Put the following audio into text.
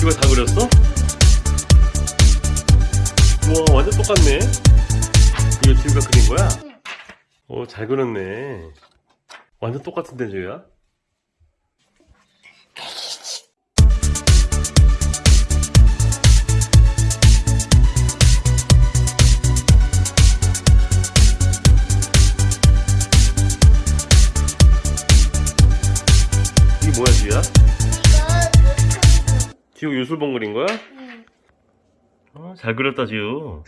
이거 다 그렸어? 와 완전 똑같네 이거 지우가 그린 거야? 어잘 그렸네 완전 똑같은데 지우야? 뭐야 지우야? 지우 유술봉 그린 거야? 응. 어, 잘 그렸다 지우